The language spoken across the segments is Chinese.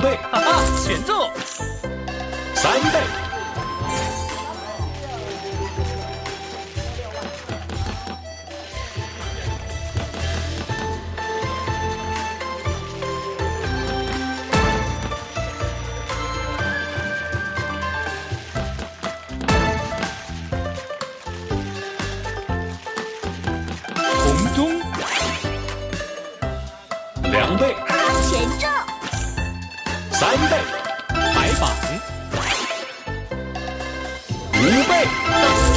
倍。哈哈选中三倍。红中。两倍。全中三倍排榜，五倍。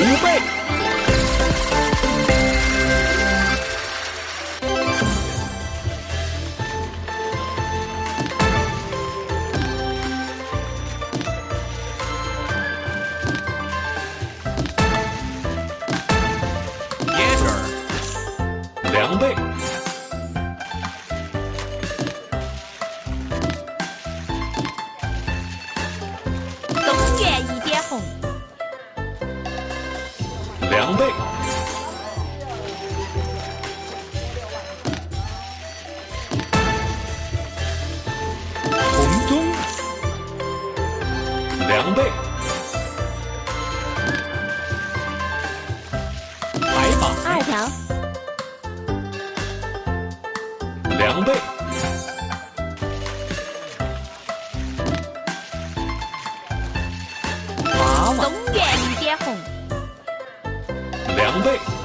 五倍。两倍。红中两倍。白马。二条。两倍。准备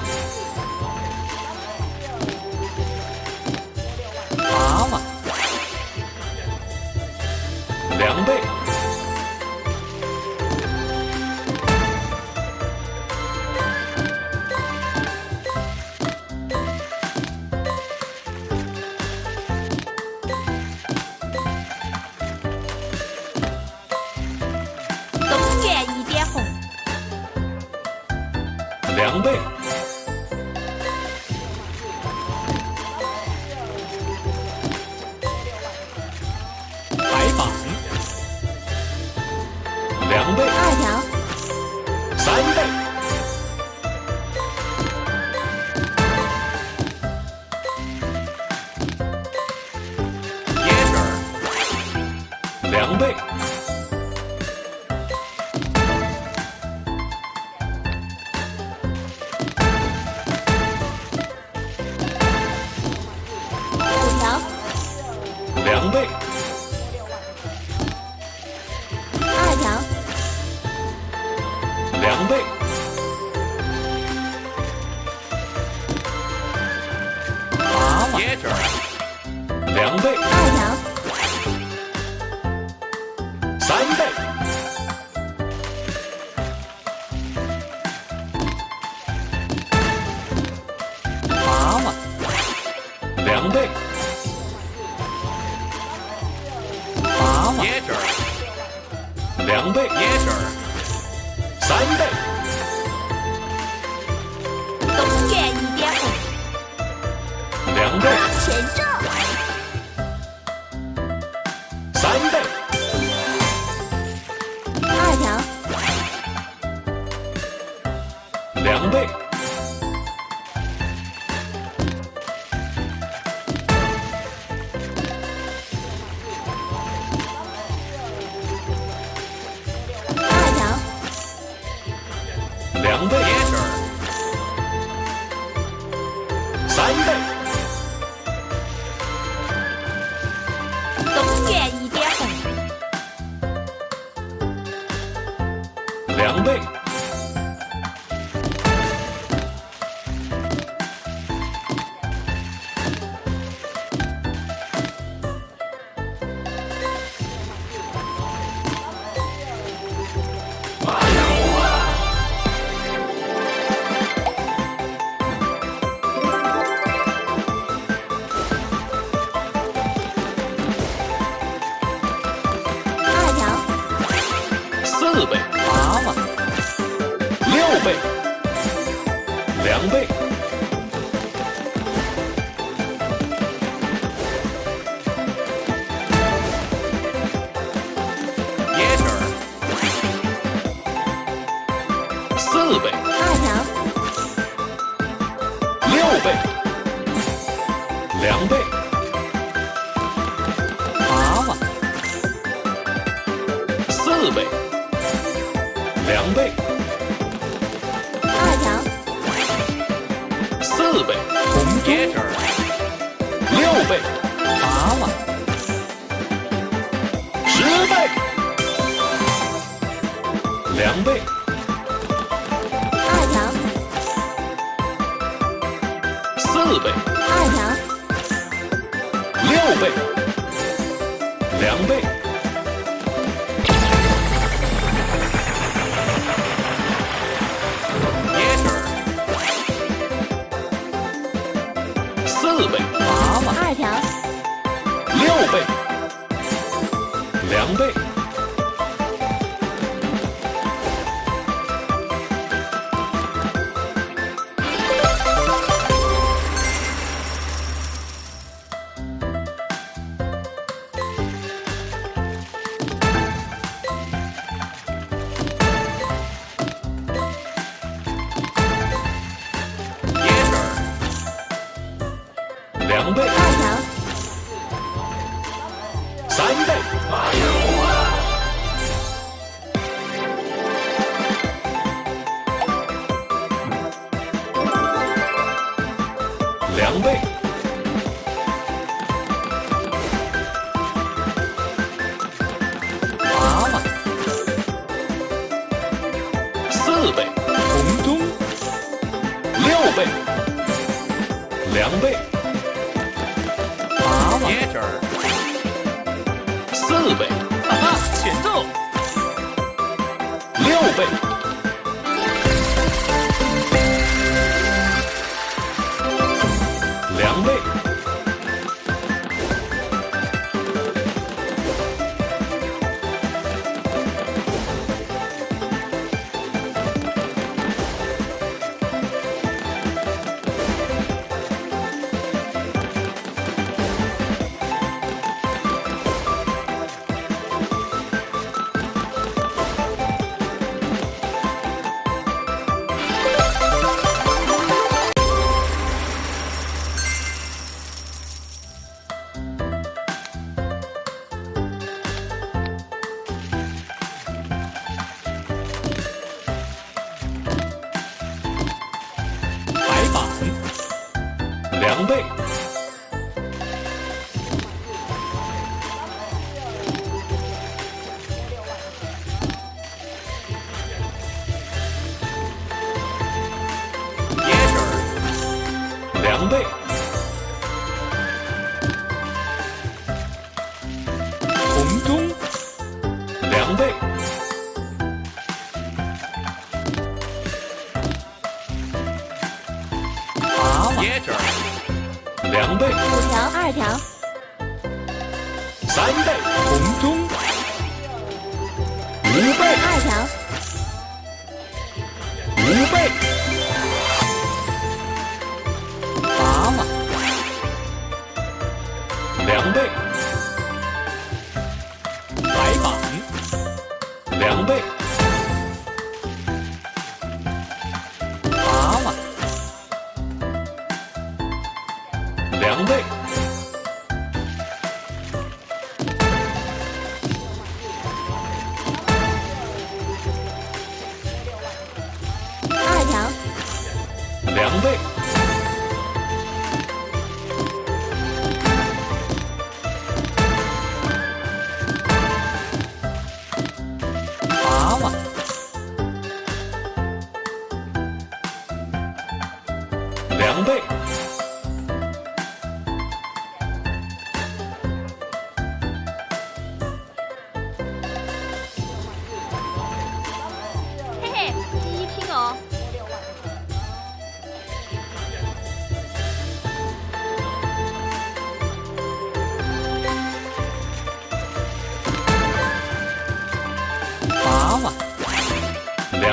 Santa 常备。两倍，二，三倍。两倍，两倍，两倍。三倍，东卷一点红，两倍，前奏，四倍，八万，六倍，两倍，椰汁儿，四倍，二条，六倍，两倍，八万，四倍，两倍，二条，四倍，椰汁儿，六倍，娃娃，十倍，两倍，二条，四倍，二条，六倍，两倍，四倍，娃娃，二条，六倍，两倍，四倍，哈哈，节奏，六倍，两倍，椰汁儿，两倍，红中，两倍，麻了，椰汁儿，两倍，五条，二条，三倍，红中，五倍，二条，五倍，八万，两倍，白板，两倍，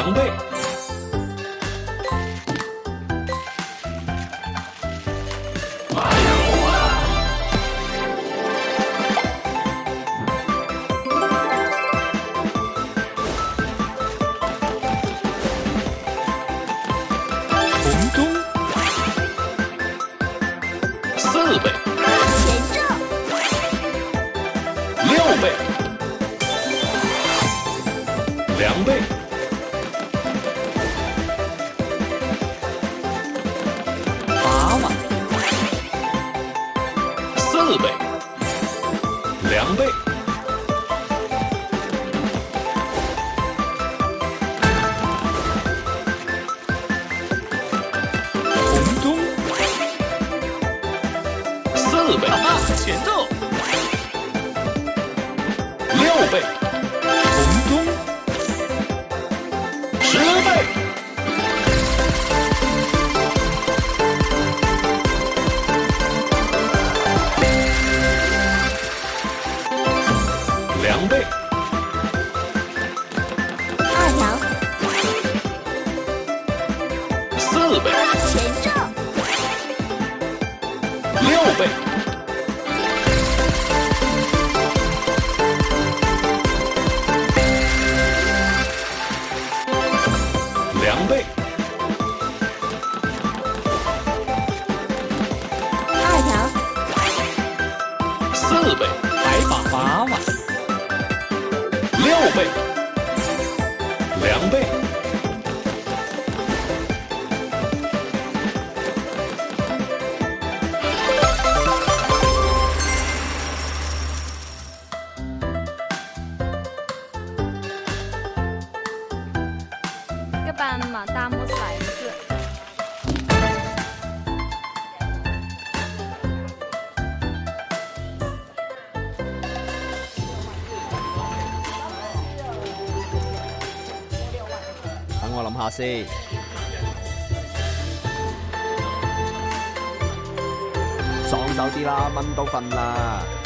两倍，前奏，六倍，四倍，还把八万，六倍，两倍，个班嘛，大拇指来下先。爽手啲啦，蚊都瞓啦。